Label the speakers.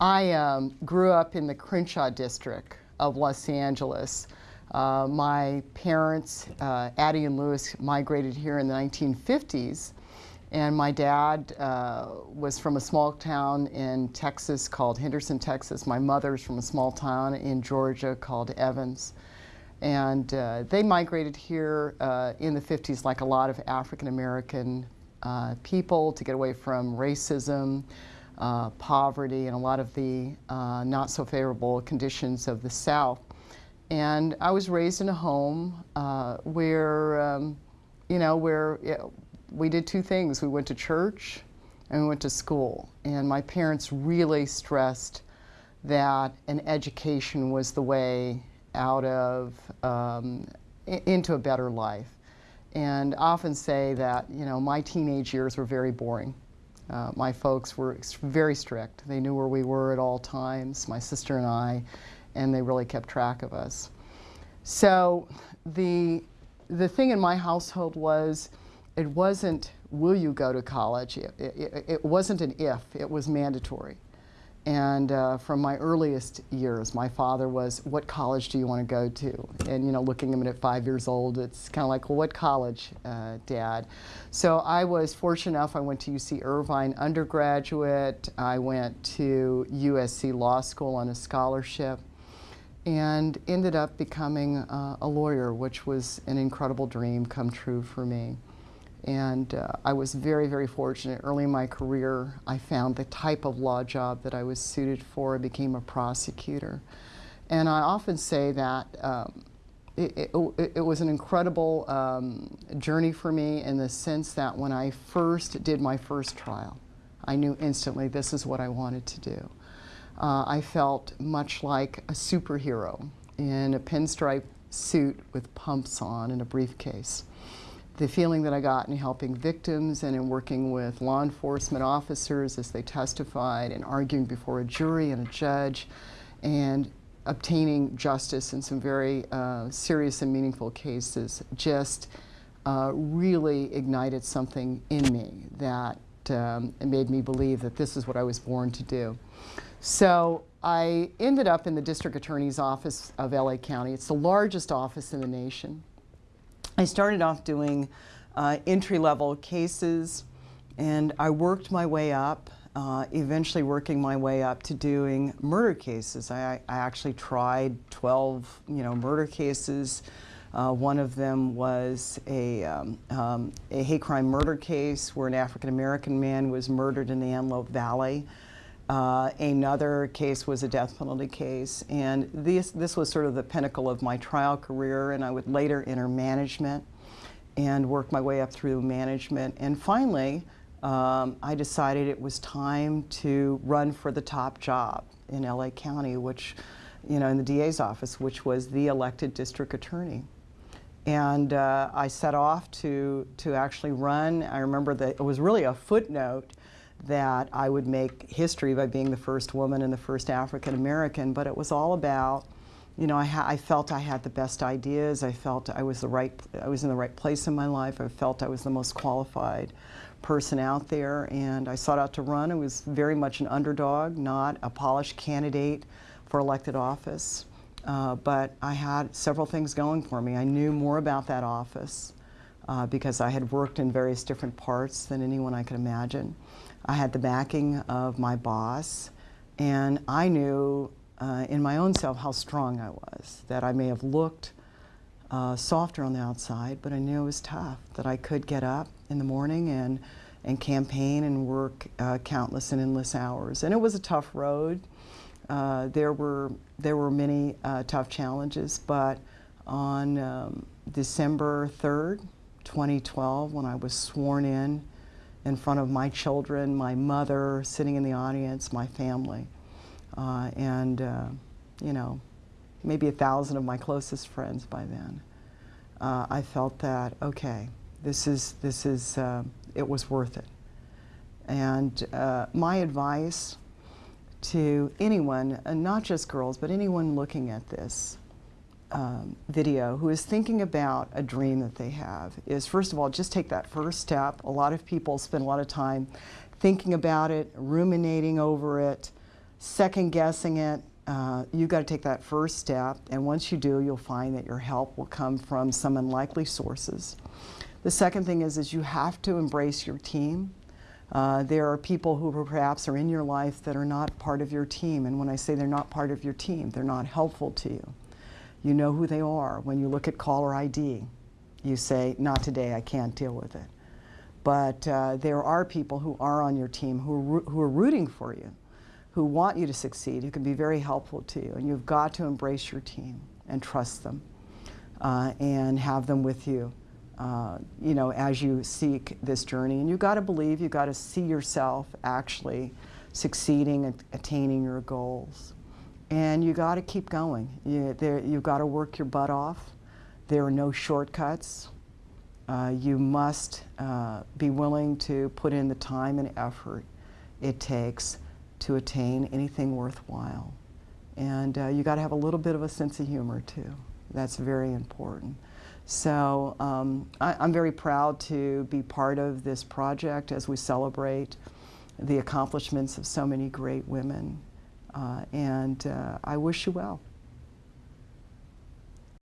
Speaker 1: I um, grew up in the Crenshaw district of Los Angeles. Uh, my parents, uh, Addie and Lewis, migrated here in the 1950s. And my dad uh, was from a small town in Texas called Henderson, Texas. My mother's from a small town in Georgia called Evans. And uh, they migrated here uh, in the 50s like a lot of African American uh, people to get away from racism, uh, poverty, and a lot of the uh, not so favorable conditions of the South. And I was raised in a home uh, where, um, you know, where we did two things. We went to church and we went to school. And my parents really stressed that an education was the way out of, um, into a better life. And often say that, you know, my teenage years were very boring. Uh, my folks were very strict. They knew where we were at all times, my sister and I, and they really kept track of us. So the, the thing in my household was, it wasn't, will you go to college? It, it, it wasn't an if, it was mandatory. And uh, from my earliest years, my father was, what college do you want to go to? And, you know, looking at him at five years old, it's kind of like, well, what college, uh, Dad? So I was fortunate enough, I went to UC Irvine undergraduate. I went to USC Law School on a scholarship and ended up becoming uh, a lawyer, which was an incredible dream come true for me. And uh, I was very, very fortunate. Early in my career, I found the type of law job that I was suited for. I became a prosecutor. And I often say that um, it, it, it, was an incredible um, journey for me in the sense that when I first did my first trial, I knew instantly this is what I wanted to do. Uh, I felt much like a superhero in a pinstripe suit with pumps on and a briefcase the feeling that I got in helping victims and in working with law enforcement officers as they testified and arguing before a jury and a judge and obtaining justice in some very uh, serious and meaningful cases just uh, really ignited something in me that um, made me believe that this is what I was born to do. So I ended up in the district attorney's office of LA County. It's the largest office in the nation. I started off doing uh, entry-level cases and I worked my way up, uh, eventually working my way up to doing murder cases. I, I actually tried 12 you know, murder cases. Uh, one of them was a, um, um, a hate crime murder case where an African-American man was murdered in the Antelope Valley. Uh, another case was a death penalty case, and this, this was sort of the pinnacle of my trial career, and I would later enter management and work my way up through management. And finally, um, I decided it was time to run for the top job in LA County, which, you know, in the DA's office, which was the elected district attorney. And uh, I set off to, to actually run. I remember that it was really a footnote that I would make history by being the first woman and the first African American, but it was all about, you know, I, I, felt I had the best ideas. I felt I was the right, I was in the right place in my life. I felt I was the most qualified person out there, and I sought out to run. I was very much an underdog, not a polished candidate for elected office, uh, but I had several things going for me. I knew more about that office uh, because I had worked in various different parts than anyone I could imagine. I had the backing of my boss, and I knew uh, in my own self how strong I was, that I may have looked uh, softer on the outside, but I knew it was tough, that I could get up in the morning and, and campaign and work uh, countless and endless hours. And it was a tough road. Uh, there, were, there were many uh, tough challenges, but on um, December 3rd, 2012, when I was sworn in in front of my children, my mother, sitting in the audience, my family. Uh, and, uh, you know, maybe a thousand of my closest friends by then. Uh, I felt that, okay, this is, this is, uh, it was worth it. And uh, my advice to anyone, not just girls, but anyone looking at this, um, video who is thinking about a dream that they have is first of all just take that first step. A lot of people spend a lot of time thinking about it, ruminating over it, second guessing it, uh, you got to take that first step. And once you do, you'll find that your help will come from some unlikely sources. The second thing is, is you have to embrace your team. Uh, there are people who perhaps are in your life that are not part of your team. And when I say they're not part of your team, they're not helpful to you. You know who they are. When you look at caller ID, you say, not today, I can't deal with it. But uh, there are people who are on your team who are, who are rooting for you, who want you to succeed, who can be very helpful to you. And you've got to embrace your team and trust them uh, and have them with you. Uh, you know, as you seek this journey. And you've got to believe, you've got to see yourself actually succeeding and attaining your goals. And you got to keep going. You, there, you've got to work your butt off. There are no shortcuts. Uh, you must uh, be willing to put in the time and effort it takes to attain anything worthwhile. And uh, you got to have a little bit of a sense of humor too. That's very important. So um, I, am very proud to be part of this project as we celebrate the accomplishments of so many great women. Uh, and uh, I wish you well.